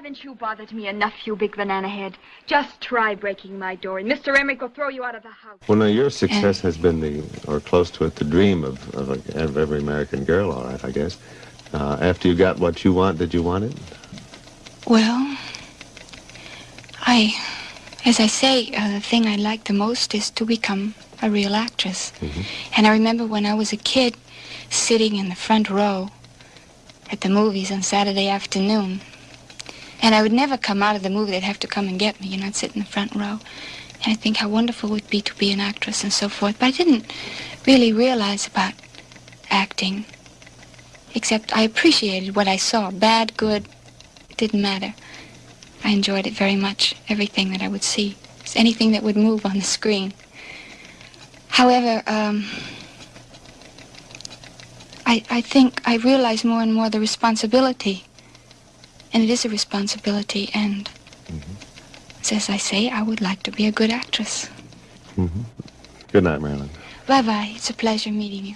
Haven't you bothered me enough, you big banana head? Just try breaking my door, and Mr. Emmerich will throw you out of the house. Well, now, your success has been the, or close to it, the dream of, of, a, of every American girl, all right, I guess. Uh, after you got what you want, did you want it? Well, I, as I say, uh, the thing I like the most is to become a real actress. Mhm. And I remember when I was a kid, sitting in the front row at the movies on Saturday afternoon. And I would never come out of the movie. They'd have to come and get me, you know, I'd sit in the front row. And I think how wonderful it would be to be an actress and so forth. But I didn't really realize about acting, except I appreciated what I saw. Bad, good, it didn't matter. I enjoyed it very much, everything that I would see, anything that would move on the screen. However, um, I, I think I realize more and more the responsibility. And it is a responsibility, and mm-hmm. as I say, I would like to be a good actress. Mm-hmm. Good night, Marilyn. Bye-bye. It's a pleasure meeting you.